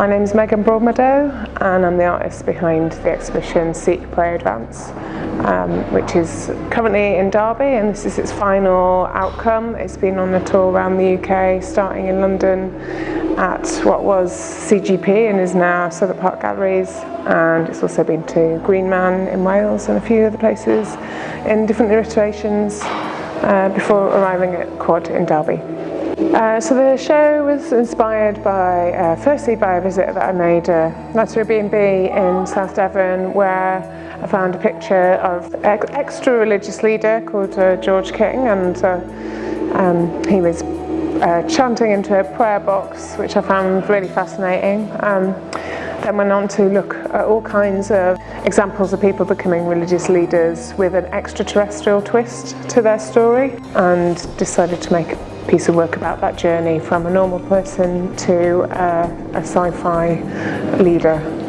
My name is Megan Broadmeadow and I'm the artist behind the exhibition Seek, Pray, Advance um, which is currently in Derby and this is its final outcome. It's been on a tour around the UK starting in London at what was CGP and is now Southwark Park Galleries and it's also been to Green Man in Wales and a few other places in different iterations uh, before arriving at Quad in Derby. Uh, so the show was inspired by, uh, firstly by a visit that I made uh, at a B&B in South Devon where I found a picture of an extra religious leader called uh, George King and uh, um, he was uh, chanting into a prayer box which I found really fascinating. Um, then went on to look at all kinds of examples of people becoming religious leaders with an extraterrestrial twist to their story and decided to make piece of work about that journey from a normal person to uh, a sci-fi leader.